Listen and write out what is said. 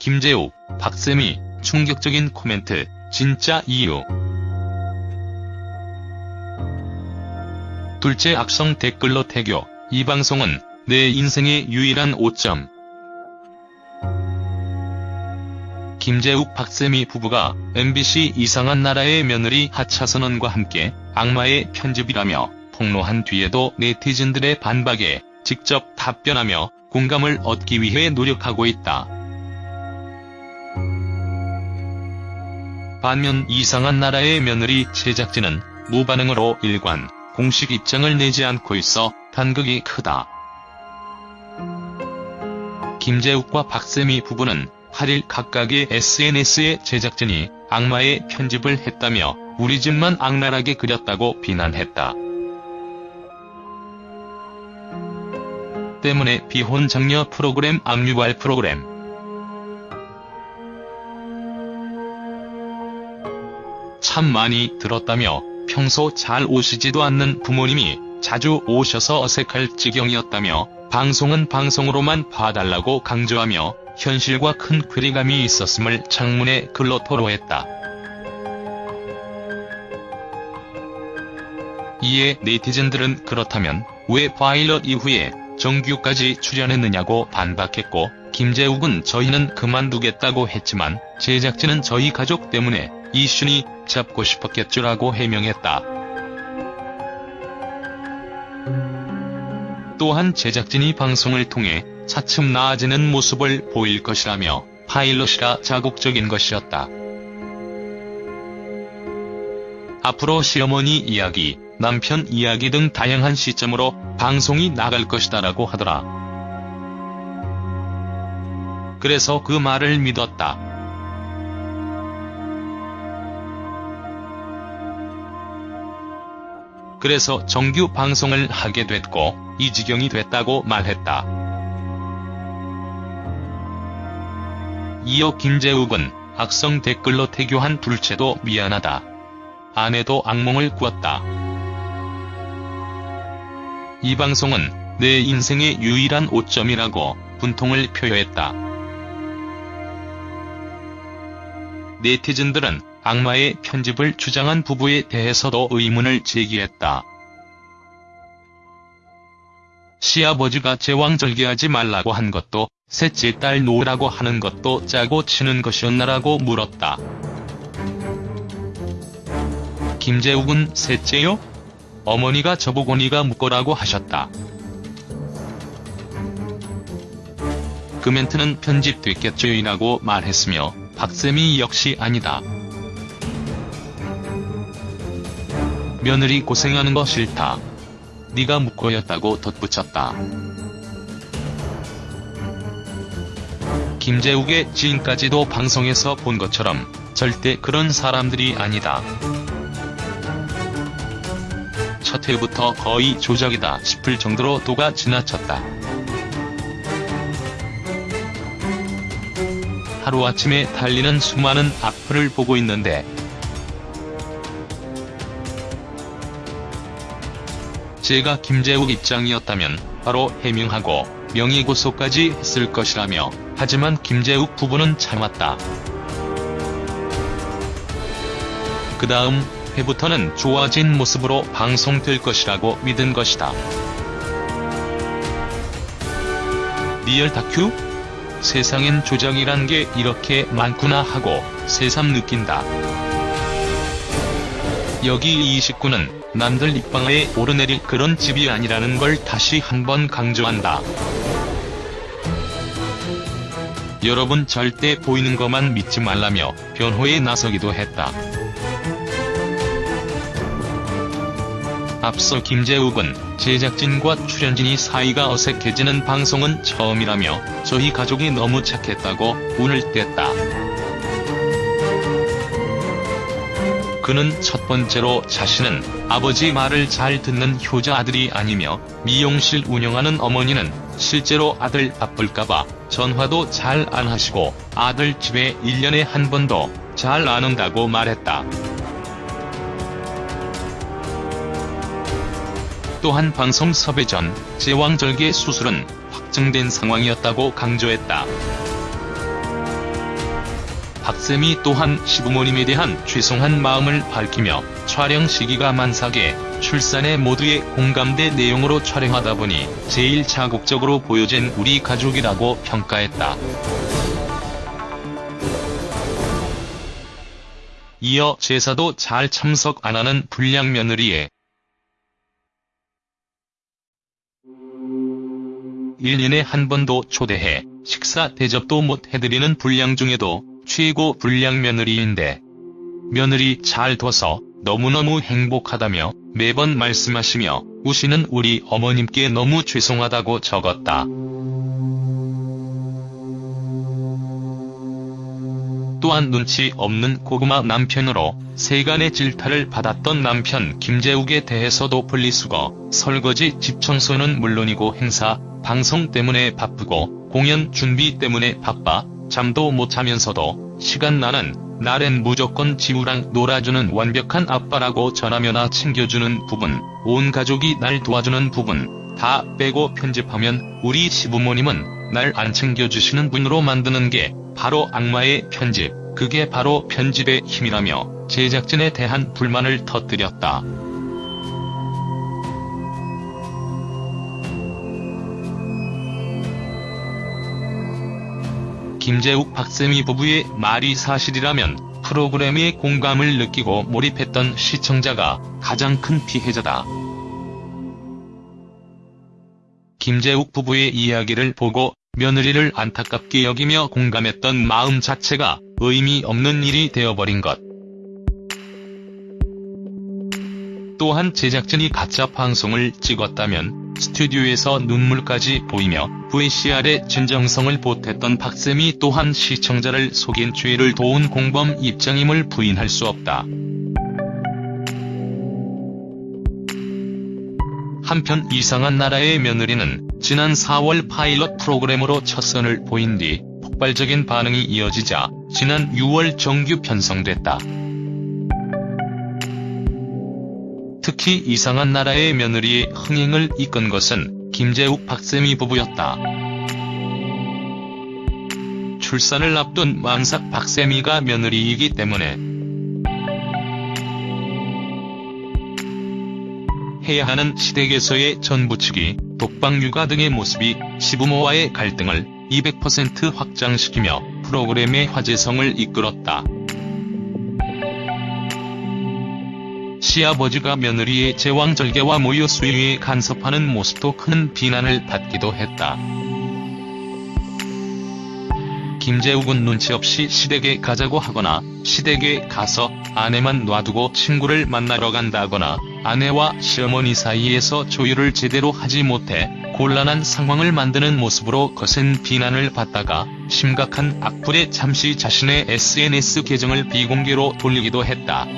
김재욱, 박세미, 충격적인 코멘트, 진짜 이유. 둘째 악성 댓글로 태교, 이 방송은 내 인생의 유일한 오점. 김재욱 박세미 부부가 MBC 이상한 나라의 며느리 하차선언과 함께 악마의 편집이라며 폭로한 뒤에도 네티즌들의 반박에 직접 답변하며 공감을 얻기 위해 노력하고 있다. 반면 이상한 나라의 며느리 제작진은 무반응으로 일관, 공식 입장을 내지 않고 있어 간극이 크다. 김재욱과 박세미 부부는 8일 각각의 SNS에 제작진이 악마의 편집을 했다며 우리 집만 악랄하게 그렸다고 비난했다. 때문에 비혼 장녀 프로그램 악유발 프로그램 참 많이 들었다며 평소 잘 오시지도 않는 부모님이 자주 오셔서 어색할 지경이었다며 방송은 방송으로만 봐달라고 강조하며 현실과 큰 괴리감이 있었음을 장문의 글로 토로했다. 이에 네티즌들은 그렇다면 왜 파일럿 이후에 정규까지 출연했느냐고 반박했고 김재욱은 저희는 그만두겠다고 했지만 제작진은 저희 가족 때문에 이슈니 잡고 싶었겠죠라고 해명했다. 또한 제작진이 방송을 통해 차츰 나아지는 모습을 보일 것이라며 파일럿이라 자극적인 것이었다. 앞으로 시어머니 이야기, 남편 이야기 등 다양한 시점으로 방송이 나갈 것이다라고 하더라. 그래서 그 말을 믿었다. 그래서 정규 방송을 하게 됐고 이 지경이 됐다고 말했다. 이어 김재욱은 악성 댓글로 태교한 둘째도 미안하다. 아내도 악몽을 꾸었다. 이 방송은 내 인생의 유일한 오점이라고 분통을 표했다. 네티즌들은 악마의 편집을 주장한 부부에 대해서도 의문을 제기했다. 시아버지가 제왕절개하지 말라고 한 것도 셋째 딸 놓으라고 하는 것도 짜고 치는 것이었나라고 물었다. 김재욱은 셋째요? 어머니가 저보고 니가 묶어라고 하셨다. 그 멘트는 편집됐겠죠이라고 말했으며 박쌤이 역시 아니다. 며느리 고생하는 거 싫다. 네가 묶어였다고 덧붙였다. 김재욱의 지인까지도 방송에서 본 것처럼 절대 그런 사람들이 아니다. 첫 회부터 거의 조작이다 싶을 정도로 도가 지나쳤다. 하루아침에 달리는 수많은 악플을 보고 있는데 제가 김재욱 입장이었다면 바로 해명하고 명예고소까지 했을 것이라며 하지만 김재욱 부부는 참았다. 그 다음 회부터는 좋아진 모습으로 방송될 것이라고 믿은 것이다. 리얼 다큐? 세상엔 조작이란 게 이렇게 많구나 하고 새삼 느낀다. 여기 29는 남들 입방아에 오르내릴 그런 집이 아니라는 걸 다시 한번 강조한다. 여러분 절대 보이는 것만 믿지 말라며 변호에 나서기도 했다. 앞서 김재욱은 제작진과 출연진이 사이가 어색해지는 방송은 처음이라며 저희 가족이 너무 착했다고 운을 뗐다. 그는 첫 번째로 자신은 아버지 말을 잘 듣는 효자 아들이 아니며 미용실 운영하는 어머니는 실제로 아들 바쁠까봐 전화도 잘 안 하시고 아들 집에 1년에 한 번도 잘 안 온다고 말했다. 또한 방송 섭외 전 제왕절개 수술은 확정된 상황이었다고 강조했다. 박쌤이 또한 시부모님에 대한 죄송한 마음을 밝히며 촬영 시기가 만삭에 출산에 모두의 공감대 내용으로 촬영하다 보니 제일 자극적으로 보여진 우리 가족이라고 평가했다. 이어 제사도 잘 참석 안 하는 불량 며느리에 1년에 한 번도 초대해 식사 대접도 못 해드리는 불량 중에도 최고 불량 며느리인데 며느리 잘 둬서 너무너무 행복하다며 매번 말씀하시며 우시는 우리 어머님께 너무 죄송하다고 적었다. 또한 눈치 없는 고구마 남편으로 세간의 질타를 받았던 남편 김재욱에 대해서도 분리수거, 설거지 집 청소는 물론이고 행사, 방송 때문에 바쁘고 공연 준비 때문에 바빠 잠도 못 자면서도 시간 나는 날엔 무조건 지우랑 놀아주는 완벽한 아빠라고 전화면화 챙겨주는 부분, 온 가족이 날 도와주는 부분 다 빼고 편집하면 우리 시부모님은 날 안 챙겨주시는 분으로 만드는 게 바로 악마의 편집, 그게 바로 편집의 힘이라며 제작진에 대한 불만을 터뜨렸다. 김재욱 박세미 부부의 말이 사실이라면 프로그램에 공감을 느끼고 몰입했던 시청자가 가장 큰 피해자다. 김재욱 부부의 이야기를 보고 며느리를 안타깝게 여기며 공감했던 마음 자체가 의미 없는 일이 되어버린 것. 또한 제작진이 가짜 방송을 찍었다면 스튜디오에서 눈물까지 보이며 VCR의 진정성을 보탰던 박쌤이 또한 시청자를 속인 죄를 도운 공범 입장임을 부인할 수 없다. 한편 이상한 나라의 며느리는 지난 4월 파일럿 프로그램으로 첫 선을 보인 뒤 폭발적인 반응이 이어지자 지난 6월 정규 편성됐다. 특히 이상한 나라의 며느리의 흥행을 이끈 것은 김재욱 박세미 부부였다. 출산을 앞둔 만삭 박세미가 며느리이기 때문에 해야 하는 시댁에서의 전부치기, 독방 육아 등의 모습이 시부모와의 갈등을 200% 확장시키며 프로그램의 화제성을 이끌었다. 시아버지가 며느리의 제왕절개와 모유 수유에 간섭하는 모습도 큰 비난을 받기도 했다. 김재욱은 눈치 없이 시댁에 가자고 하거나 시댁에 가서 아내만 놔두고 친구를 만나러 간다거나 아내와 시어머니 사이에서 조율을 제대로 하지 못해 곤란한 상황을 만드는 모습으로 거센 비난을 받다가 심각한 악플에 잠시 자신의 SNS 계정을 비공개로 돌리기도 했다.